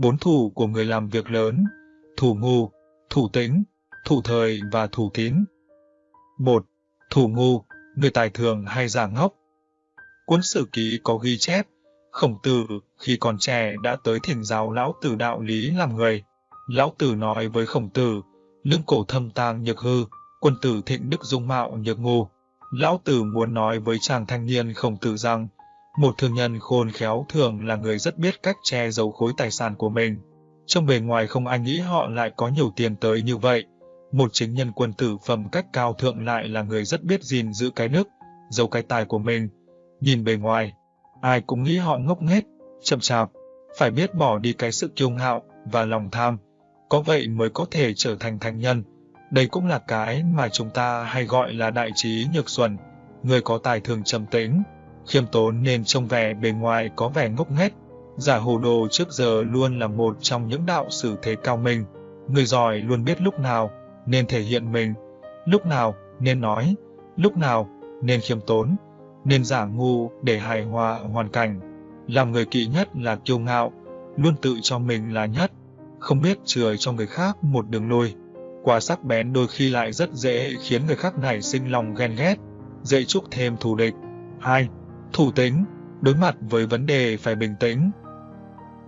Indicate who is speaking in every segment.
Speaker 1: Bốn thủ của người làm việc lớn, thủ ngu, thủ tĩnh, thủ thời và thủ kín. 1. Thủ ngu, người tài thường hay giả ngốc. Cuốn sử ký có ghi chép, khổng tử khi còn trẻ đã tới thiền giáo lão tử đạo lý làm người. Lão tử nói với khổng tử, lưng cổ thâm tàng nhược hư, quân tử thịnh đức dung mạo nhược ngu. Lão tử muốn nói với chàng thanh niên khổng tử rằng, một thương nhân khôn khéo thường là người rất biết cách che giấu khối tài sản của mình. Trong bề ngoài không ai nghĩ họ lại có nhiều tiền tới như vậy. Một chính nhân quân tử phẩm cách cao thượng lại là người rất biết gìn giữ cái nước, giấu cái tài của mình. Nhìn bề ngoài, ai cũng nghĩ họ ngốc nghếch, chậm chạp, phải biết bỏ đi cái sự kiêu ngạo và lòng tham. Có vậy mới có thể trở thành thành nhân. Đây cũng là cái mà chúng ta hay gọi là đại trí nhược xuẩn, người có tài thường trầm tĩnh, khiêm tốn nên trông vẻ bề ngoài có vẻ ngốc nghếch. Giả hồ đồ trước giờ luôn là một trong những đạo sử thế cao minh. Người giỏi luôn biết lúc nào nên thể hiện mình, lúc nào nên nói, lúc nào nên khiêm tốn, nên giả ngu để hài hòa hoàn cảnh. Làm người kỵ nhất là kiêu ngạo, luôn tự cho mình là nhất, không biết chừa cho người khác một đường lui. Quá sắc bén đôi khi lại rất dễ khiến người khác nảy sinh lòng ghen ghét, dễ chúc thêm thù địch. 2. Thủ tính, đối mặt với vấn đề phải bình tĩnh.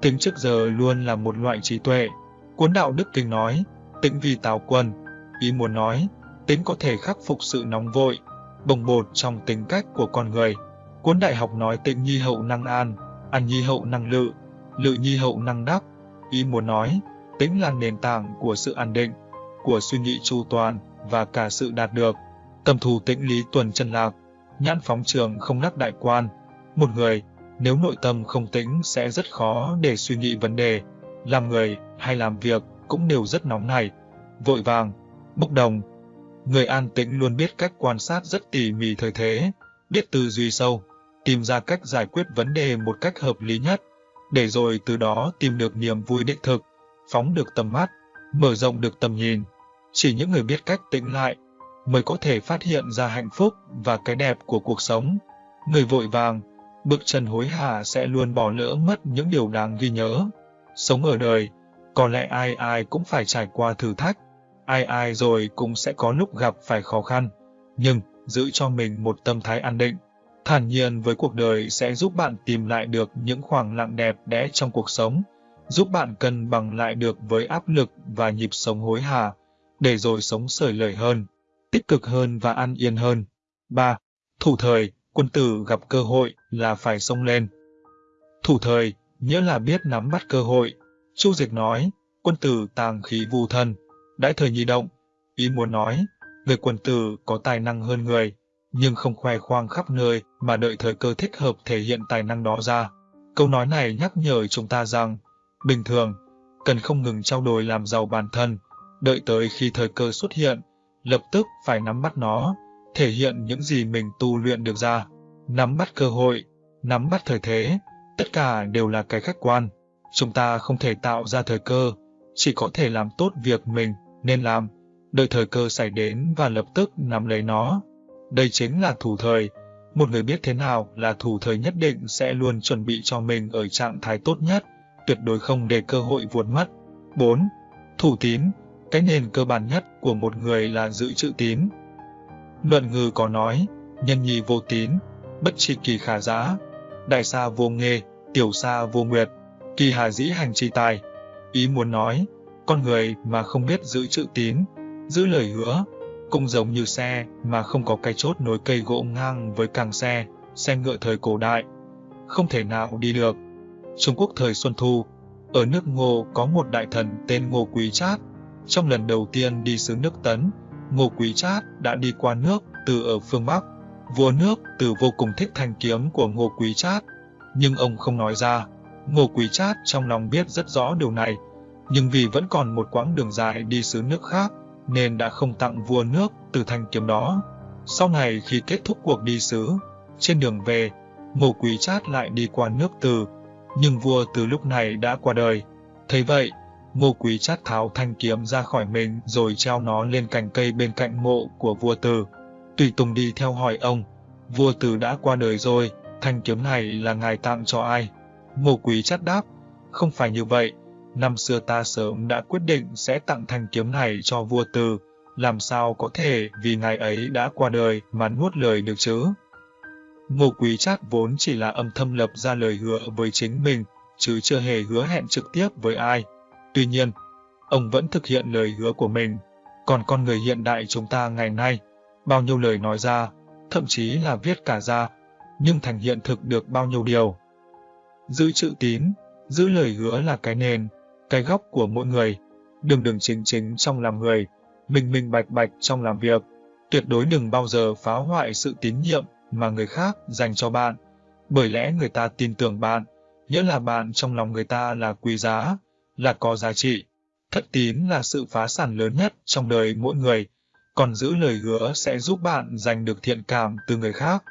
Speaker 1: Tính trước giờ luôn là một loại trí tuệ. Cuốn đạo Đức Kinh nói, tĩnh vì tào quân, ý muốn nói, tính có thể khắc phục sự nóng vội, bồng bột trong tính cách của con người. Cuốn đại học nói tĩnh nhi hậu năng an, an nhi hậu năng lự, lự nhi hậu năng đắc. Ý muốn nói, tính là nền tảng của sự an định, của suy nghĩ chu toàn và cả sự đạt được. Tầm thủ tĩnh lý tuần chân lạc, nhãn phóng trường không nắc đại quan. Một người, nếu nội tâm không tĩnh sẽ rất khó để suy nghĩ vấn đề, làm người hay làm việc cũng đều rất nóng nảy, vội vàng, bốc đồng. Người an tĩnh luôn biết cách quan sát rất tỉ mỉ thời thế, biết tư duy sâu, tìm ra cách giải quyết vấn đề một cách hợp lý nhất, để rồi từ đó tìm được niềm vui đích thực, phóng được tầm mắt, mở rộng được tầm nhìn. Chỉ những người biết cách tĩnh lại mới có thể phát hiện ra hạnh phúc và cái đẹp của cuộc sống. Người vội vàng, bước chân hối hả sẽ luôn bỏ lỡ mất những điều đáng ghi nhớ. Sống ở đời, có lẽ ai ai cũng phải trải qua thử thách, ai ai rồi cũng sẽ có lúc gặp phải khó khăn, nhưng giữ cho mình một tâm thái an định, thản nhiên với cuộc đời sẽ giúp bạn tìm lại được những khoảng lặng đẹp đẽ trong cuộc sống, giúp bạn cân bằng lại được với áp lực và nhịp sống hối hả, để rồi sống sởi lời hơn, tích cực hơn và an yên hơn. 3. Thủ thời, quân tử gặp cơ hội là phải xông lên. Thủ thời, nghĩa là biết nắm bắt cơ hội. Chu Dịch nói, quân tử tàng khí vu thân, đãi thời nhi động. Ý muốn nói, người quân tử có tài năng hơn người, nhưng không khoe khoang khắp nơi mà đợi thời cơ thích hợp thể hiện tài năng đó ra. Câu nói này nhắc nhở chúng ta rằng, bình thường, cần không ngừng trao đổi làm giàu bản thân, đợi tới khi thời cơ xuất hiện, lập tức phải nắm bắt nó, thể hiện những gì mình tu luyện được ra. Nắm bắt cơ hội, nắm bắt thời thế, tất cả đều là cái khách quan. Chúng ta không thể tạo ra thời cơ, chỉ có thể làm tốt việc mình nên làm, đợi thời cơ xảy đến và lập tức nắm lấy nó. Đây chính là thủ thời. Một người biết thế nào là thủ thời nhất định sẽ luôn chuẩn bị cho mình ở trạng thái tốt nhất, tuyệt đối không để cơ hội vuột mất. 4. Thủ tín cái nền cơ bản nhất của một người là giữ chữ tín. Luận ngư có nói, nhân nhi vô tín, bất tri kỳ khả giã, đại sa vô nghề, tiểu sa vô nguyệt, kỳ hà dĩ hành chi tài. Ý muốn nói, con người mà không biết giữ chữ tín, giữ lời hứa, cũng giống như xe mà không có cái chốt nối cây gỗ ngang với càng xe, xe ngựa thời cổ đại. Không thể nào đi được. Trung Quốc thời Xuân Thu, ở nước Ngô có một đại thần tên Ngô Quý Trát. Trong lần đầu tiên đi xứ nước Tấn, Ngô Quý Trát đã đi qua nước từ ở phương Bắc. Vua nước từ vô cùng thích thanh kiếm của Ngô Quý Trát, nhưng ông không nói ra. Ngô Quý Trát trong lòng biết rất rõ điều này, nhưng vì vẫn còn một quãng đường dài đi xứ nước khác, nên đã không tặng vua nước từ thanh kiếm đó. Sau này khi kết thúc cuộc đi xứ, trên đường về, Ngô Quý Trát lại đi qua nước Từ, nhưng vua từ lúc này đã qua đời. Thấy vậy, Ngô Quý Chát tháo thanh kiếm ra khỏi mình rồi treo nó lên cành cây bên cạnh mộ của vua Từ. Tùy Tùng đi theo hỏi ông, vua Từ đã qua đời rồi, thanh kiếm này là ngài tặng cho ai? Ngô Quý Chát đáp, không phải như vậy, năm xưa ta sớm đã quyết định sẽ tặng thanh kiếm này cho vua Từ, làm sao có thể vì ngài ấy đã qua đời mà nuốt lời được chứ? Ngô Quý Trác vốn chỉ là âm thầm lập ra lời hứa với chính mình, chứ chưa hề hứa hẹn trực tiếp với ai. Tuy nhiên, ông vẫn thực hiện lời hứa của mình. Còn con người hiện đại chúng ta ngày nay, bao nhiêu lời nói ra, thậm chí là viết cả ra, nhưng thành hiện thực được bao nhiêu điều. Giữ chữ tín, giữ lời hứa là cái nền, cái góc của mỗi người, đừng đừng chính chính trong làm người, minh minh bạch bạch trong làm việc. Tuyệt đối đừng bao giờ phá hoại sự tín nhiệm mà người khác dành cho bạn, bởi lẽ người ta tin tưởng bạn, nghĩa là bạn trong lòng người ta là quý giá, là có giá trị. Thất tín là sự phá sản lớn nhất trong đời mỗi người, còn giữ lời hứa sẽ giúp bạn giành được thiện cảm từ người khác.